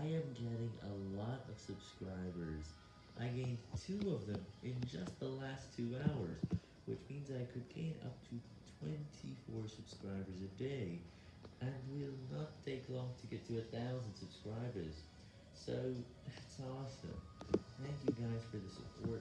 I am getting a lot of subscribers. I gained two of them in just the last two hours, which means I could gain up to 24 subscribers a day, and will not take long to get to a thousand subscribers. So, that's awesome. Thank you guys for the support